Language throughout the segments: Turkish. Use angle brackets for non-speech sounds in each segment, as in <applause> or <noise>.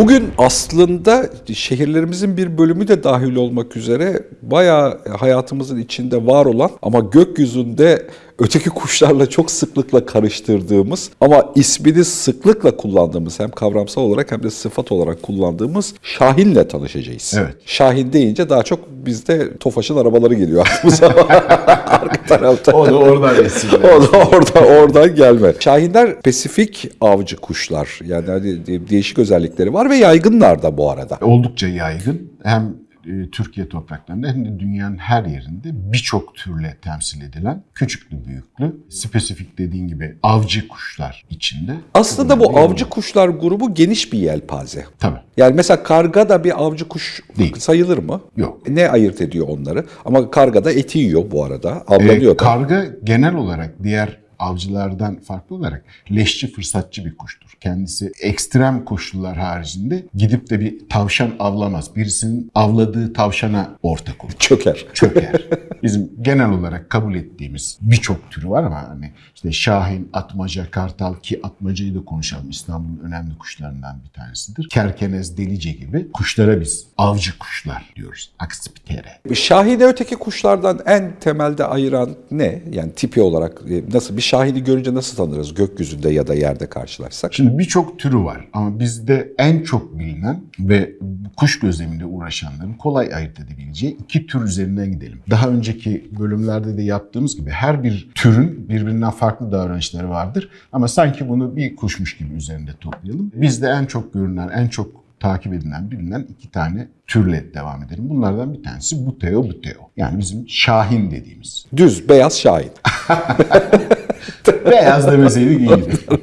Bugün aslında şehirlerimizin bir bölümü de dahil olmak üzere bayağı hayatımızın içinde var olan ama gökyüzünde öteki kuşlarla çok sıklıkla karıştırdığımız ama ismini sıklıkla kullandığımız hem kavramsal olarak hem de sıfat olarak kullandığımız Şahin'le tanışacağız. Evet. Şahin deyince daha çok bizde Tofaş'ın arabaları geliyor aklımıza. <laughs> Arka tarafta. O da oradan esinlenmiş. O da orada oradan gelme. Şahinler Pasifik avcı kuşlar. Yani hani de- değişik özellikleri var ve yaygınlar da bu arada. Oldukça yaygın. Hem e, Türkiye topraklarında hem de dünyanın her yerinde birçok türle temsil edilen küçüklü büyüklü spesifik dediğin gibi avcı kuşlar içinde. Aslında bu avcı kuşlar grubu geniş bir yelpaze. Tabii. Yani mesela karga da bir avcı kuş Değil. sayılır mı? Yok. Ne ayırt ediyor onları? Ama karga da eti yiyor bu arada. Avlanıyor Ee, da. karga genel olarak diğer avcılardan farklı olarak leşçi fırsatçı bir kuştur. Kendisi ekstrem koşullar haricinde gidip de bir tavşan avlamaz. Birisinin avladığı tavşana ortak olur. Çöker. çöker. <laughs> Bizim genel olarak kabul ettiğimiz birçok türü var ama hani işte şahin, atmaca, kartal ki atmacayı da konuşalım. İstanbul'un önemli kuşlarından bir tanesidir. Kerkenez, delice gibi kuşlara biz avcı kuşlar diyoruz. Aksipitere. Şahini öteki kuşlardan en temelde ayıran ne? Yani tipi olarak e, nasıl bir şahini görünce nasıl tanırız gökyüzünde ya da yerde karşılaşsak? Şimdi birçok türü var ama bizde en çok bilinen ve kuş gözleminde uğraşanların kolay ayırt edebileceği iki tür üzerinden gidelim. Daha önceki bölümlerde de yaptığımız gibi her bir türün birbirinden farklı davranışları vardır ama sanki bunu bir kuşmuş gibi üzerinde toplayalım. Bizde en çok görünen, en çok takip edilen, bilinen iki tane türle devam edelim. Bunlardan bir tanesi buteo buteo. Yani bizim şahin dediğimiz. Düz, beyaz şahin. <laughs> Beyaz demeseydik iyiydi. <laughs>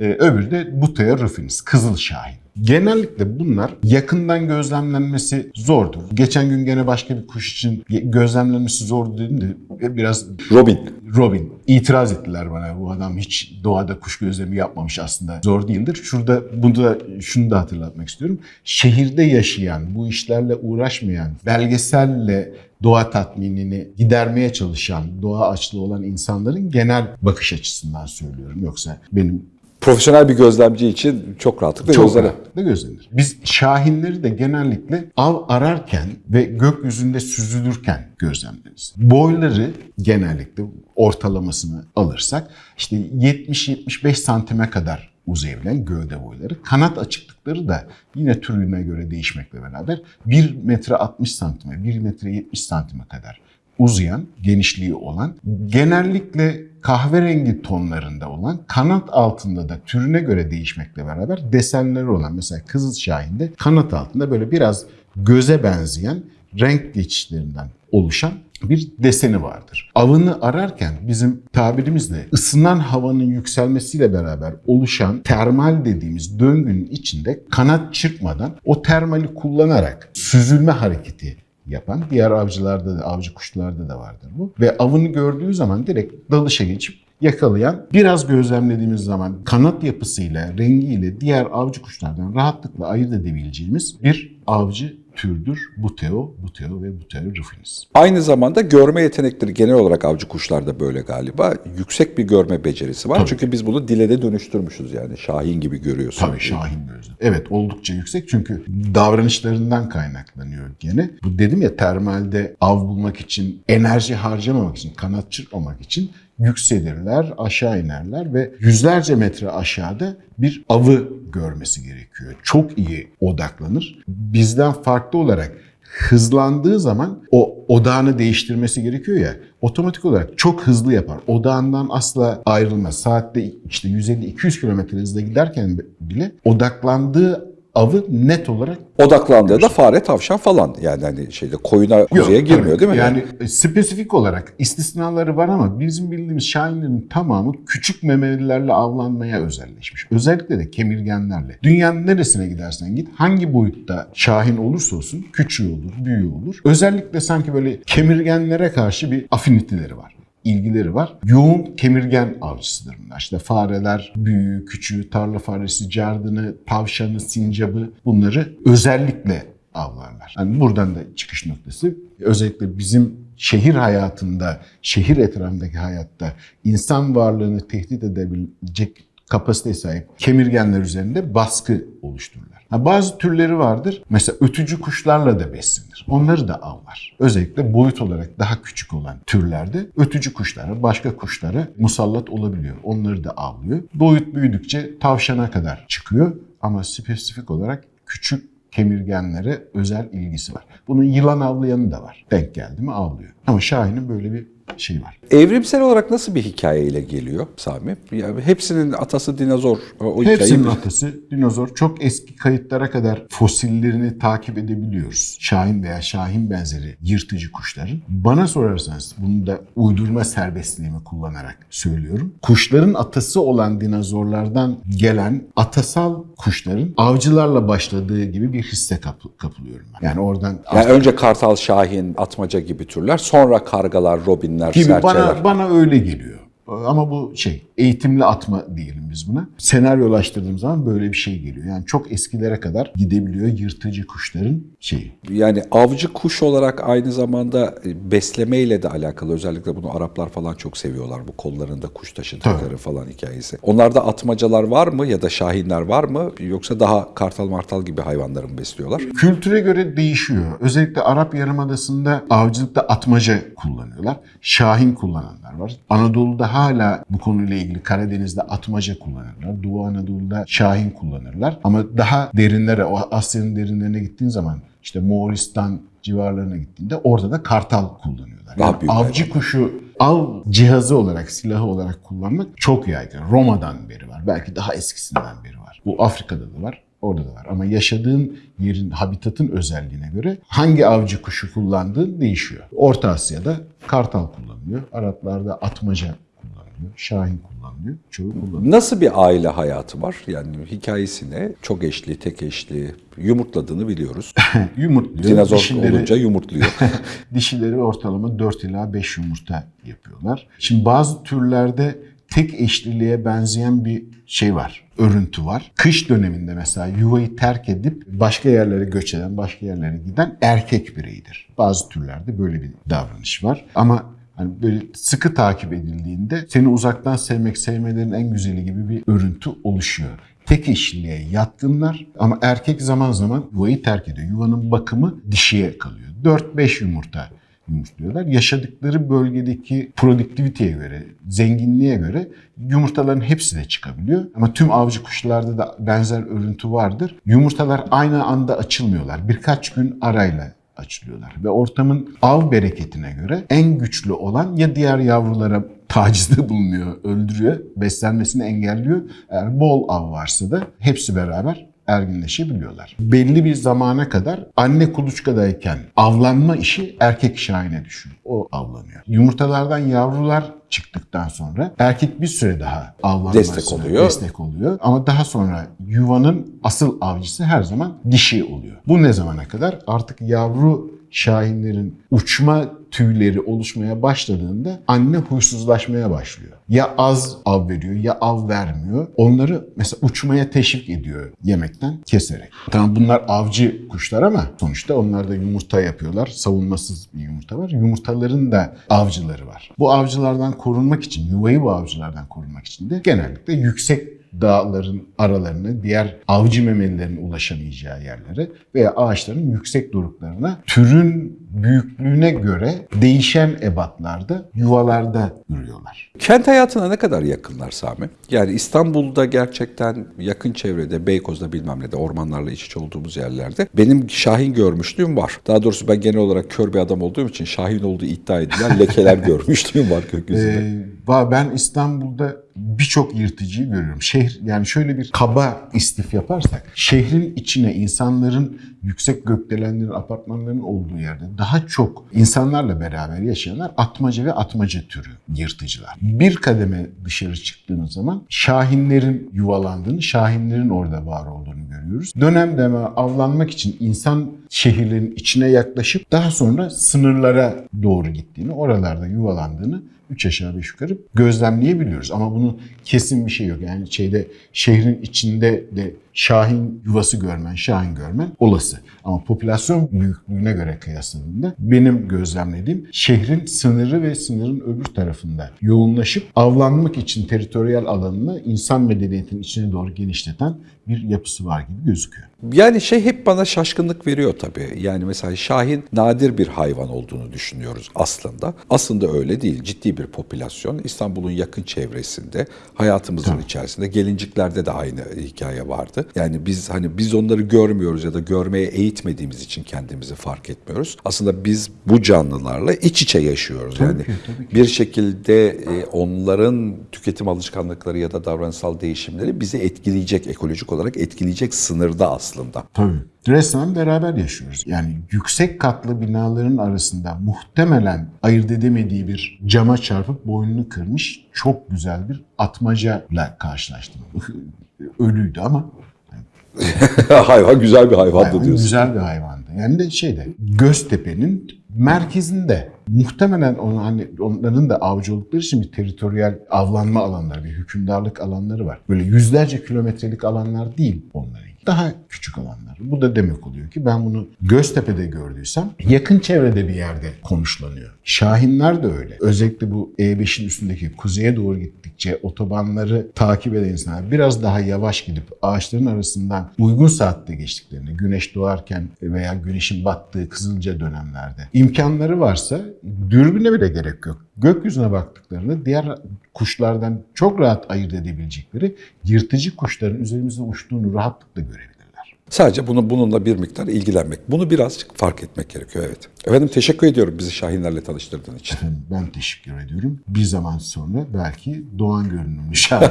Ee, öbürü de Buteo rufinis, Kızıl Şahin. Genellikle bunlar yakından gözlemlenmesi zordur. Geçen gün gene başka bir kuş için gözlemlenmesi zordu dedim de biraz Robin. Robin itiraz ettiler bana. Bu adam hiç doğada kuş gözlemi yapmamış aslında. Zor değildir. Şurada bunu da şunu da hatırlatmak istiyorum. Şehirde yaşayan, bu işlerle uğraşmayan, belgeselle doğa tatminini gidermeye çalışan, doğa açlığı olan insanların genel bakış açısından söylüyorum. Yoksa benim Profesyonel bir gözlemci için çok rahatlıkla çok rahatlıkla gözlenir. Biz şahinleri de genellikle av ararken ve gökyüzünde süzülürken gözlemleriz. Boyları genellikle ortalamasını alırsak işte 70-75 santime kadar uzayabilen gövde boyları. Kanat açıklıkları da yine türüne göre değişmekle beraber 1 metre 60 santime, 1 metre 70 santime kadar uzayan, genişliği olan, genellikle kahverengi tonlarında olan, kanat altında da türüne göre değişmekle beraber desenleri olan mesela Kızıl Şahin'de kanat altında böyle biraz göze benzeyen renk geçişlerinden oluşan bir deseni vardır. Avını ararken bizim tabirimizle ısınan havanın yükselmesiyle beraber oluşan termal dediğimiz döngünün içinde kanat çırpmadan o termali kullanarak süzülme hareketi yapan diğer avcılarda da avcı kuşlarda da vardır bu. Ve avını gördüğü zaman direkt dalışa geçip yakalayan biraz gözlemlediğimiz zaman kanat yapısıyla, rengiyle diğer avcı kuşlardan rahatlıkla ayırt edebileceğimiz bir avcı türdür. Buteo, Buteo ve Buteo rufinis. Aynı zamanda görme yetenekleri genel olarak avcı kuşlarda böyle galiba. Yüksek bir görme becerisi var. Tabii. Çünkü biz bunu dile de dönüştürmüşüz yani. Şahin gibi görüyorsun. Tabii şahin gözlem. Evet oldukça yüksek çünkü davranışlarından kaynaklanıyor gene. Bu dedim ya termalde av bulmak için, enerji harcamamak için, kanat çırpmamak için yükselirler, aşağı inerler ve yüzlerce metre aşağıda bir avı görmesi gerekiyor. Çok iyi odaklanır. Bizden farklı olarak hızlandığı zaman o odağını değiştirmesi gerekiyor ya otomatik olarak çok hızlı yapar. Odağından asla ayrılmaz. Saatte işte 150-200 kilometre hızla giderken bile odaklandığı avı net olarak Odaklandığı da fare, tavşan falan. Yani hani şeyde koyuna, kuzuya girmiyor tabii. değil mi? Yani e, spesifik olarak istisnaları var ama bizim bildiğimiz şahinlerin tamamı küçük memelilerle avlanmaya özelleşmiş. Özellikle de kemirgenlerle. Dünyanın neresine gidersen git hangi boyutta şahin olursa olsun küçüğü olur, büyüğü olur. Özellikle sanki böyle kemirgenlere karşı bir afiniteleri var ilgileri var. Yoğun kemirgen avcısıdır bunlar. İşte fareler, büyüğü, küçüğü, tarla faresi, cardını, tavşanı, sincabı bunları özellikle avlarlar. Yani buradan da çıkış noktası özellikle bizim şehir hayatında, şehir etrafındaki hayatta insan varlığını tehdit edebilecek kapasiteye sahip kemirgenler üzerinde baskı oluştururlar. Ha, bazı türleri vardır. Mesela ötücü kuşlarla da beslenir. Onları da avlar. Özellikle boyut olarak daha küçük olan türlerde ötücü kuşlara, başka kuşlara musallat olabiliyor. Onları da avlıyor. Boyut büyüdükçe tavşana kadar çıkıyor ama spesifik olarak küçük kemirgenlere özel ilgisi var. Bunun yılan avlayanı da var. Denk geldi mi avlıyor. Ama Şahin'in böyle bir şey var. Evrimsel olarak nasıl bir hikayeyle geliyor Sami? Yani hepsinin atası dinozor. O, Hepsinin hikayeyi- atası dinozor. Çok eski kayıtlara kadar fosillerini takip edebiliyoruz. Şahin veya şahin benzeri yırtıcı kuşların. Bana sorarsanız bunu da uydurma serbestliğimi kullanarak söylüyorum. Kuşların atası olan dinozorlardan gelen atasal kuşların avcılarla başladığı gibi bir hisse kapı- kapılıyorum ben. Yani oradan Yani önce kartal, şahin, atmaca gibi türler, sonra kargalar, robinler, gibi serçeler. bana bana öyle geliyor. Ama bu şey eğitimli atma diyelim biz buna. Senaryolaştırdığım zaman böyle bir şey geliyor. Yani çok eskilere kadar gidebiliyor yırtıcı kuşların şeyi. Yani avcı kuş olarak aynı zamanda e, beslemeyle de alakalı. Özellikle bunu Araplar falan çok seviyorlar. Bu kollarında kuş taşıdıkları falan hikayesi. Onlarda atmacalar var mı ya da şahinler var mı? Yoksa daha kartal martal gibi hayvanları mı besliyorlar? Kültüre göre değişiyor. Özellikle Arap Yarımadası'nda avcılıkta atmaca kullanıyorlar. Şahin kullananlar var. Anadolu'da hala bu konuyla ilgili Karadeniz'de atmaca kullanırlar. Doğu Anadolu'da şahin kullanırlar. Ama daha derinlere, o Asya'nın derinlerine gittiğin zaman işte Moğolistan civarlarına gittiğinde orada da kartal kullanıyorlar. Yani avcı kuşu av cihazı olarak, silahı olarak kullanmak çok yaygın. Roma'dan beri var. Belki daha eskisinden beri var. Bu Afrika'da da var. Orada da var. Ama yaşadığın yerin, habitatın özelliğine göre hangi avcı kuşu kullandığın değişiyor. Orta Asya'da kartal kullanılıyor. Araplarda atmaca kullanılıyor. Şahin kullanılıyor. Çoğu kullanılıyor. Nasıl bir aile hayatı var? Yani hikayesi ne? Çok eşli, tek eşli, yumurtladığını biliyoruz. <laughs> Yumurtluyor. Dinozor Dişileri- olunca yumurtluyor. <laughs> Dişileri ortalama 4 ila 5 yumurta yapıyorlar. Şimdi bazı türlerde tek eşliliğe benzeyen bir şey var. Örüntü var. Kış döneminde mesela yuvayı terk edip başka yerlere göç eden, başka yerlere giden erkek bireydir. Bazı türlerde böyle bir davranış var. Ama hani böyle sıkı takip edildiğinde seni uzaktan sevmek sevmelerin en güzeli gibi bir örüntü oluşuyor. Tek eşliliğe yatkınlar ama erkek zaman zaman yuvayı terk ediyor. Yuvanın bakımı dişiye kalıyor. 4-5 yumurta yumurtluyorlar. Yaşadıkları bölgedeki produktiviteye göre, zenginliğe göre yumurtaların hepsi de çıkabiliyor. Ama tüm avcı kuşlarda da benzer örüntü vardır. Yumurtalar aynı anda açılmıyorlar. Birkaç gün arayla açılıyorlar. Ve ortamın av bereketine göre en güçlü olan ya diğer yavrulara tacizde <laughs> bulunuyor, öldürüyor, beslenmesini engelliyor. Eğer bol av varsa da hepsi beraber erginleşebiliyorlar. Belli bir zamana kadar anne kuluçkadayken avlanma işi erkek şahine düşüyor. O avlanıyor. Yumurtalardan yavrular çıktıktan sonra erkek bir süre daha avlanmasına Destek oluyor. destek oluyor. Ama daha sonra yuvanın asıl avcısı her zaman dişi oluyor. Bu ne zamana kadar? Artık yavru şahinlerin uçma tüyleri oluşmaya başladığında anne huysuzlaşmaya başlıyor. Ya az av veriyor ya av vermiyor. Onları mesela uçmaya teşvik ediyor yemekten keserek. Tamam bunlar avcı kuşlar ama sonuçta onlar da yumurta yapıyorlar. Savunmasız bir yumurta var. Yumurtaların da avcıları var. Bu avcılardan korunmak için, yuvayı bu avcılardan korunmak için de genellikle yüksek dağların aralarını, diğer avcı memelilerin ulaşamayacağı yerlere veya ağaçların yüksek doruklarına türün büyüklüğüne göre değişen ebatlarda, yuvalarda yürüyorlar. Kent hayatına ne kadar yakınlar Sami? Yani İstanbul'da gerçekten yakın çevrede, Beykoz'da bilmem ne de ormanlarla iç içe olduğumuz yerlerde benim şahin görmüşlüğüm var. Daha doğrusu ben genel olarak kör bir adam olduğum için şahin olduğu iddia edilen lekeler <laughs> görmüşlüğüm var gökyüzünde. Ee, ben İstanbul'da birçok yırtıcıyı görüyorum. Şehir yani şöyle bir kaba istif yaparsak şehrin içine insanların yüksek gökdelenlerin, apartmanların olduğu yerde daha çok insanlarla beraber yaşayanlar atmaca ve atmaca türü yırtıcılar. Bir kademe dışarı çıktığınız zaman şahinlerin yuvalandığını, şahinlerin orada var olduğunu görüyoruz. Dönem dönem avlanmak için insan şehirlerin içine yaklaşıp daha sonra sınırlara doğru gittiğini, oralarda yuvalandığını 3 aşağı 5 yukarı gözlemleyebiliyoruz. Ama bunun kesin bir şey yok. Yani şeyde şehrin içinde de şahin yuvası görmen, şahin görmen olası. Ama popülasyon büyüklüğüne göre kıyasladığında benim gözlemlediğim şehrin sınırı ve sınırın öbür tarafında yoğunlaşıp avlanmak için teritoriyel alanını insan medeniyetinin içine doğru genişleten bir yapısı var gibi gözüküyor. Yani şey hep bana şaşkınlık veriyor tabii. Yani mesela Şahin nadir bir hayvan olduğunu düşünüyoruz aslında. Aslında öyle değil. Ciddi bir popülasyon. İstanbul'un yakın çevresinde, hayatımızın içerisinde, gelinciklerde de aynı hikaye vardı. Yani biz hani biz onları görmüyoruz ya da görmeye eğitmediğimiz için kendimizi fark etmiyoruz. Aslında biz bu canlılarla iç içe yaşıyoruz. yani ki, tabii ki. bir şekilde e, onların tüketim alışkanlıkları ya da davranışsal değişimleri bizi etkileyecek, ekolojik olarak etkileyecek sınırda aslında. Tabii. Resmen beraber yaşıyoruz. Yani yüksek katlı binaların arasında muhtemelen ayırt edemediği bir cama çarpıp boynunu kırmış çok güzel bir atmacayla karşılaştım. <laughs> Ölüydü ama <laughs> hayvan güzel bir hayvandı hayvan diyorsun. güzel bir hayvandı. Yani de şeyde Göztepe'nin merkezinde muhtemelen onu, hani onların da avcı oldukları için bir teritoriyel avlanma alanları, bir hükümdarlık alanları var. Böyle yüzlerce kilometrelik alanlar değil onların. Daha küçük alanlar. Bu da demek oluyor ki ben bunu Göztepe'de gördüysem yakın çevrede bir yerde konuşlanıyor. Şahinler de öyle. Özellikle bu E5'in üstündeki kuzeye doğru gittikçe otobanları takip eden insanlar biraz daha yavaş gidip ağaçların arasından uygun saatte geçtiklerini, güneş doğarken veya güneşin battığı kızılca dönemlerde imkanları varsa dürbüne bile gerek yok. Gökyüzüne baktıklarında diğer kuşlardan çok rahat ayırt edebilecekleri yırtıcı kuşların üzerimizde uçtuğunu rahatlıkla görebilirler. Sadece bunu bununla bir miktar ilgilenmek. Bunu birazcık fark etmek gerekiyor evet. Efendim teşekkür ediyorum bizi Şahinlerle tanıştırdığın için. Efendim ben teşekkür ediyorum. Bir zaman sonra belki Doğan görünümlü <laughs> şahin,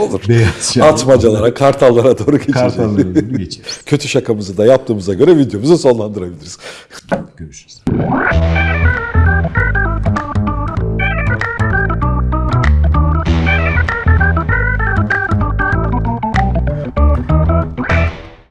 Olur. beyaz şahin, Atmacalara, kartallara doğru geçeceğiz. kartallara doğru geçeriz. <laughs> Kötü şakamızı da yaptığımıza göre videomuzu sonlandırabiliriz. Görüşürüz.